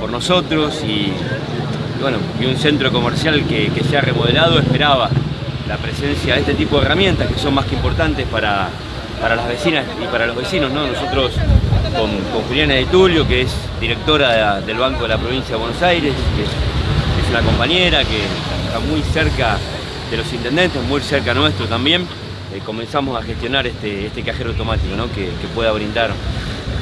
por, nosotros y, bueno, y un centro comercial que, se ha remodelado esperaba la presencia de este tipo de herramientas que son más que importantes para, para las vecinas y para los vecinos. ¿no? Nosotros con, Juliana de Tulio, que es directora del Banco de la Provincia de Buenos Aires, que es una compañera que está muy cerca de los intendentes, muy cerca nuestro también, eh, comenzamos a gestionar este, este cajero automático que, pueda brindar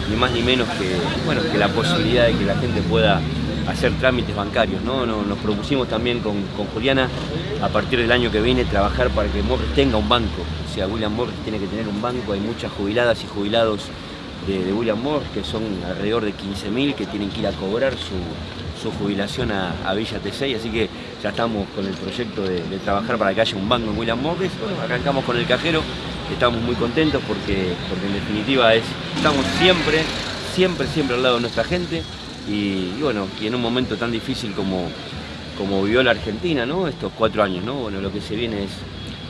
ni más ni menos que, bueno, que la posibilidad de que la gente pueda hacer trámites bancarios. ¿no? Nos, propusimos también con, Juliana a partir del año que viene trabajar para que Morris tenga un banco. O sea, William Morris tiene que tener un banco, hay muchas jubiladas y jubilados de, William Morris, que son alrededor de 15.000 que tienen que ir a cobrar su, jubilación a, Villa T6, así que ya estamos con el proyecto de, trabajar para que haya un banco en William Morris. arrancamos con el cajero, estamos muy contentos porque, porque en definitiva es, estamos siempre, siempre, siempre al lado de nuestra gente y, bueno, y en un momento tan difícil como, como vivió la Argentina, ¿no? Estos cuatro años, ¿no? Bueno, lo que se viene es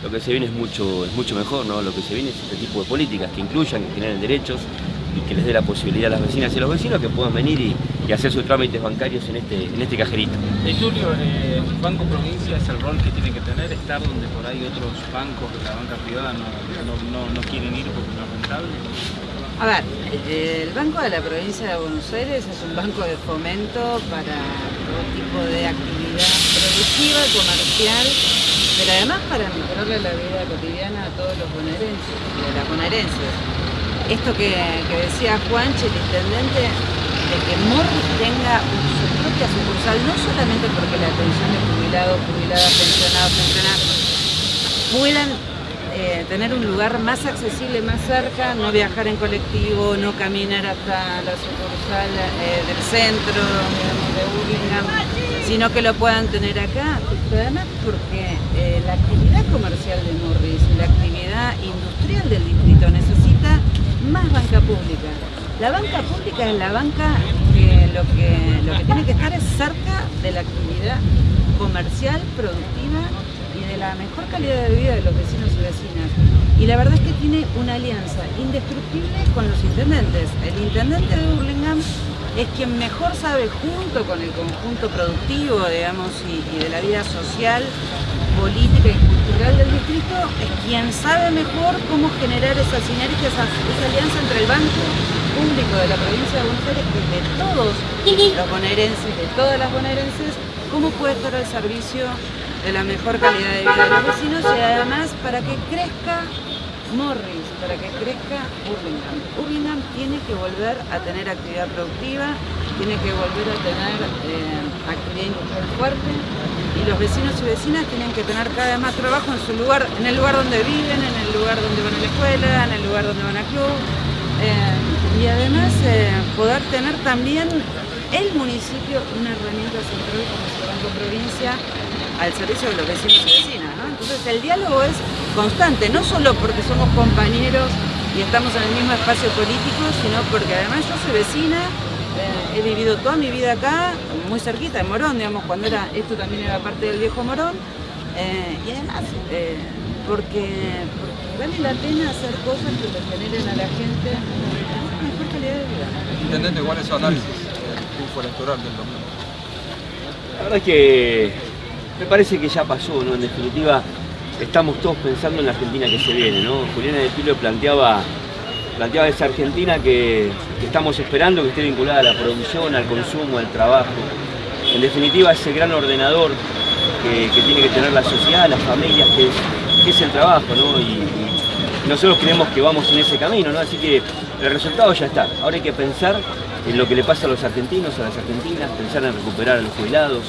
lo que se viene es mucho, es mucho mejor, ¿no? Lo que se viene es este tipo de políticas que incluyan, que generen derechos, y que les dé la posibilidad a las vecinas y a los vecinos que puedan venir y, hacer sus trámites bancarios en este, en este cajerito. Y Julio, eh, Banco Provincia es el rol que tiene que tener, estar donde por ahí otros bancos de la banca privada no, quieren ir porque no es rentable. A ver, el Banco de la Provincia de Buenos Aires es un banco de fomento para todo tipo de actividad productiva, comercial, pero además para mejorarle la vida cotidiana a todos los bonaerenses a las bonaerenses. Esto que, decía Juanche, el intendente, de que Morris tenga su propia sucursal, no solamente porque la atención de jubilados, jubiladas, pensionados, pensionados, puedan eh, tener un lugar más accesible, más cerca, no viajar en colectivo, no caminar hasta la sucursal eh, del centro, de sino que lo puedan tener acá, además porque eh, la actividad comercial de Morris, la actividad industrial del distrito necesita más banca pública. La banca pública es la banca que lo que, lo que tiene que estar es cerca de la actividad comercial, productiva la mejor calidad de vida de los vecinos y vecinas. Y la verdad es que tiene una alianza indestructible con los intendentes. El intendente de Burlingame es quien mejor sabe, junto con el conjunto productivo, digamos, y, de la vida social, política y cultural del distrito es quien sabe mejor cómo generar esa sinergia, esa, alianza entre el banco público de la provincia de Buenos Aires y de todos los bonaerenses, de todas las bonaerenses, cómo puede estar al servicio de la mejor calidad de vida de los vecinos y además para que crezca Morris, para que crezca Burlingame. Burlingame tiene que volver a tener actividad productiva, tiene que volver a tener eh, actividad industrial fuerte, y los vecinos y vecinas tienen que tener cada vez más trabajo en su lugar, en el lugar donde viven, en el lugar donde van a la escuela, en el lugar donde van a club eh, y además eh, poder tener también el municipio una herramienta central Provincia al servicio de los vecinos y vecinas. Entonces el diálogo es constante, no solo porque somos compañeros y estamos en el mismo espacio político, sino porque además yo soy vecina he vivido toda mi vida acá, muy cerquita de Morón, digamos, cuando era, esto también era parte del viejo Morón, eh, y además, eh, porque, vale la pena hacer cosas que le generen a la gente mejor calidad de vida. Intendente, ¿cuál es su análisis del triunfo electoral del domingo? La verdad es que me parece que ya pasó, ¿no? En definitiva, estamos todos pensando en la Argentina que se viene, ¿no? Juliana de Pilo planteaba planteaba esa Argentina que, estamos esperando, que esté vinculada a la producción, al consumo, al trabajo. En definitiva, ese gran ordenador que, tiene que tener la sociedad, las familias, que es, el trabajo, ¿no? Y, nosotros creemos que vamos en ese camino, ¿no? Así que el resultado ya está. Ahora hay que pensar en lo que le pasa a los argentinos, a las argentinas, pensar en recuperar a los jubilados,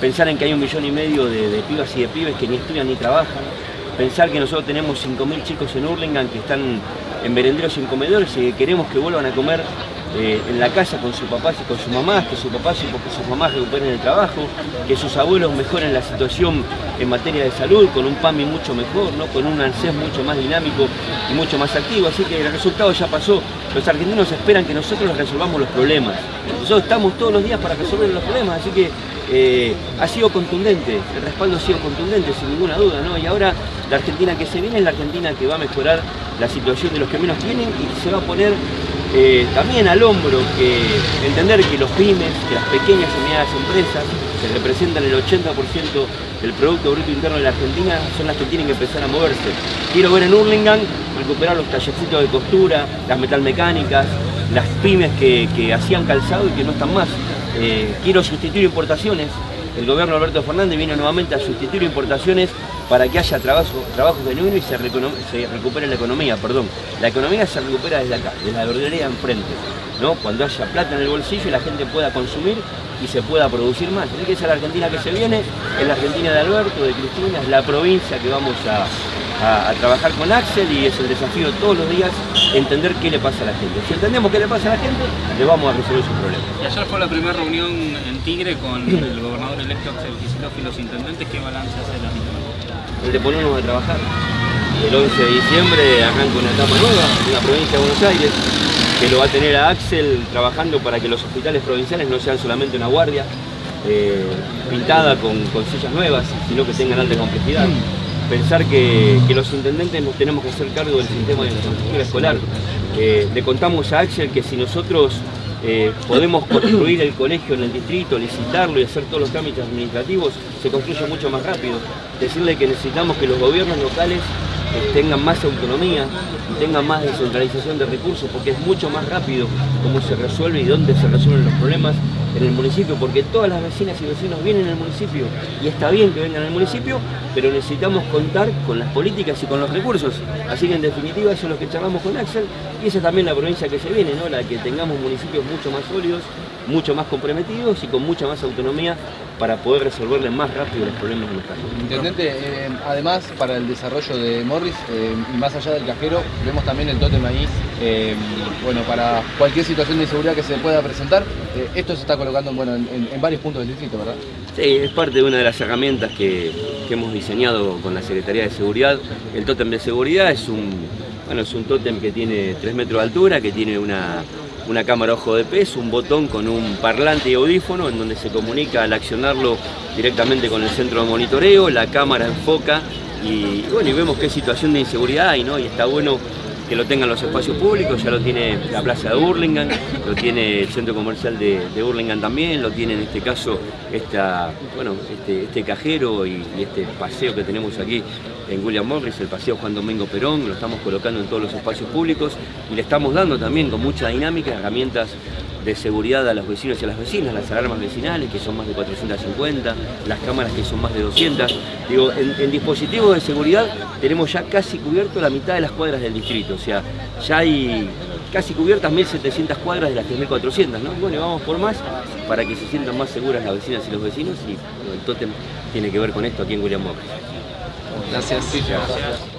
pensar en que hay un millón y medio de, pibas y de pibes que ni estudian ni trabajan, pensar que nosotros tenemos 5.000 chicos en Hurlingham que están en merenderos y en comedores y queremos que vuelvan a comer eh, en la casa con sus papás y con sus mamás, que sus papás y sus mamás recuperen el trabajo, que sus abuelos mejoren la situación en materia de salud, con un PAMI mucho mejor, ¿no? con un ANSES mucho más dinámico y mucho más activo. Así que el resultado ya pasó. Los argentinos esperan que nosotros resolvamos los problemas. Nosotros estamos todos los días para resolver los problemas, así que eh, ha sido contundente, el respaldo ha sido contundente, sin ninguna duda, ¿no? Y ahora la Argentina que se viene es la Argentina que va a mejorar la situación de los que menos tienen y se va a poner eh, también al hombro que entender que los pymes, que las pequeñas y medianas empresas, que representan el 80% del Producto Bruto Interno de la Argentina, son las que tienen que empezar a moverse. Quiero ver en Hurlingham recuperar los tallercitos de costura, las metalmecánicas, las pymes que, hacían calzado y que no están más. Eh, quiero sustituir importaciones. El gobierno Alberto Fernández viene nuevamente a sustituir importaciones para que haya trabajo, trabajo genuino y se, recupere la economía, perdón. La economía se recupera desde acá, desde la verdulería enfrente, ¿no? Cuando haya plata en el bolsillo y la gente pueda consumir y se pueda producir más. Tiene que ser la Argentina que se viene, es la Argentina de Alberto, de Cristina, es la provincia que vamos a, trabajar con Axel y es el desafío todos los días entender qué le pasa a la gente. Si entendemos qué le pasa a la gente, le vamos a resolver sus problemas. Y ayer fue la primera reunión en Tigre con el gobernador electo Axel Kicillof y los intendentes. ¿Qué balance hace la misma? El de ponernos a trabajar. El 11 de diciembre arranca una etapa nueva en la provincia de Buenos Aires que lo va a tener a Axel trabajando para que los hospitales provinciales no sean solamente una guardia eh, pintada con, sillas nuevas, sino que tengan alta complejidad. Pensar que, los intendentes nos tenemos que hacer cargo del sistema de infraestructura escolar. Eh, le contamos a Axel que si nosotros eh, podemos construir el colegio en el distrito, licitarlo y hacer todos los trámites administrativos, se construye mucho más rápido. Decirle que necesitamos que los gobiernos locales tengan más autonomía y tengan más descentralización de recursos, porque es mucho más rápido cómo se resuelve y dónde se resuelven los problemas en el municipio, porque todas las vecinas y vecinos vienen al municipio y está bien que vengan al municipio, pero necesitamos contar con las políticas y con los recursos. Así que en definitiva eso es lo que charlamos con Axel y esa es también la provincia que se viene, ¿no? la que tengamos municipios mucho más sólidos, mucho más comprometidos y con mucha más autonomía para poder resolverle más rápido los problemas de nuestra gente. Intendente, eh, además para el desarrollo de Morris, eh, y más allá del cajero, vemos también el tótem ahí, eh, bueno, para cualquier situación de inseguridad que se pueda presentar, esto se está colocando bueno, en, varios puntos del distrito, ¿verdad? Sí, es parte de una de las herramientas que, que hemos diseñado con la Secretaría de Seguridad. El tótem de seguridad es un, bueno, es un tótem que tiene 3 metros de altura, que tiene una una cámara ojo de pez, un botón con un parlante y audífono en donde se comunica al accionarlo directamente con el centro de monitoreo, la cámara enfoca y, bueno, y vemos qué situación de inseguridad hay, ¿no? Y está bueno que lo tengan los espacios públicos, ya lo tiene la plaza de Burlingame, lo tiene el centro comercial de, de Burlingame también, lo tiene en este caso esta, bueno, este, este cajero y, este paseo que tenemos aquí en William Morris, el paseo Juan Domingo Perón, lo estamos colocando en todos los espacios públicos y le estamos dando también con mucha dinámica herramientas de seguridad a los vecinos y a las vecinas, las alarmas vecinales que son más de 450, las cámaras que son más de 200. Digo, en, dispositivos de seguridad tenemos ya casi cubierto la mitad de las cuadras del distrito, o sea, ya hay casi cubiertas 1.700 cuadras de las 3.400, ¿no? Bueno, vamos por más para que se sientan más seguras las vecinas y los vecinos y el tótem tiene que ver con esto aquí en William Morris. da CSJ.